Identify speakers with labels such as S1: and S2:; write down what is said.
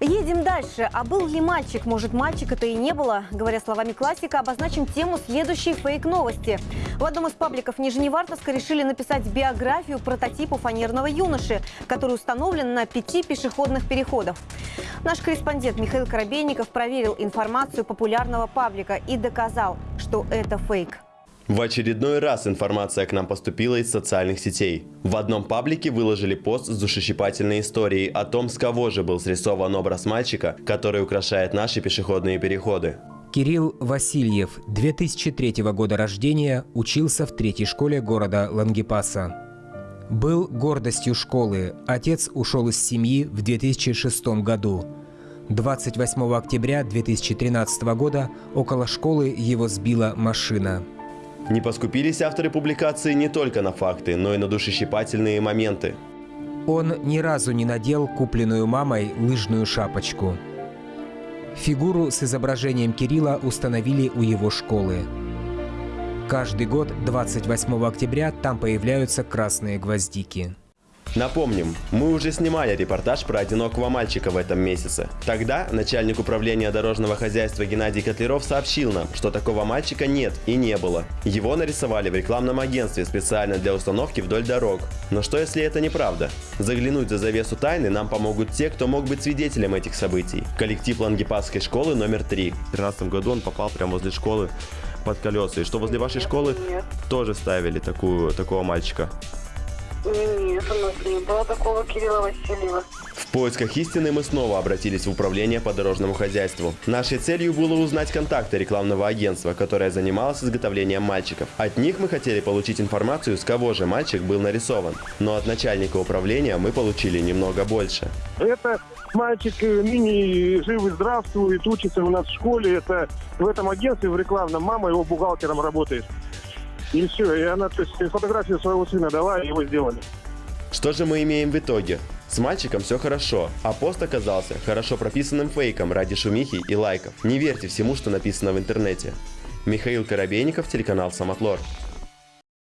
S1: Едем дальше. А был ли мальчик? Может, мальчик это и не было? Говоря словами классика, обозначим тему следующей фейк-новости. В одном из пабликов Нижневартовска решили написать биографию прототипа фанерного юноши, который установлен на пяти пешеходных переходах. Наш корреспондент Михаил Коробейников проверил информацию популярного паблика и доказал, что это фейк.
S2: В очередной раз информация к нам поступила из социальных сетей. В одном паблике выложили пост с душещипательной историей о том, с кого же был срисован образ мальчика, который украшает наши пешеходные переходы.
S3: Кирилл Васильев, 2003 года рождения, учился в третьей школе города Лангепаса. Был гордостью школы. Отец ушел из семьи в 2006 году. 28 октября 2013 года около школы его сбила машина.
S2: Не поскупились авторы публикации не только на факты, но и на душещипательные моменты.
S3: Он ни разу не надел купленную мамой лыжную шапочку. Фигуру с изображением Кирилла установили у его школы. Каждый год 28 октября там появляются красные гвоздики.
S2: Напомним, мы уже снимали репортаж про одинокого мальчика в этом месяце. Тогда начальник управления дорожного хозяйства Геннадий Котлеров сообщил нам, что такого мальчика нет и не было. Его нарисовали в рекламном агентстве специально для установки вдоль дорог. Но что если это неправда? Заглянуть за завесу тайны нам помогут те, кто мог быть свидетелем этих событий. Коллектив Лангепасской школы номер 3. В 2013 году он попал прямо возле школы под колеса. И что возле вашей школы
S4: Нет.
S2: тоже ставили такую, такого мальчика.
S4: Нет, не было такого Кирилла Васильева.
S2: В поисках истины мы снова обратились в управление по дорожному хозяйству. Нашей целью было узнать контакты рекламного агентства, которое занималось изготовлением мальчиков. От них мы хотели получить информацию, с кого же мальчик был нарисован. Но от начальника управления мы получили немного больше.
S5: Это мальчик э, мини жив и здравствует, учится у нас в школе. Это в этом агентстве, в рекламном. Мама его бухгалтером работает. И все. И она то есть, фотографию своего сына дала, и его сделали.
S2: Что же мы имеем в итоге? С мальчиком все хорошо, а пост оказался хорошо прописанным фейком ради шумихи и лайков. Не верьте всему, что написано в интернете. Михаил Коробейников, телеканал Самотлор.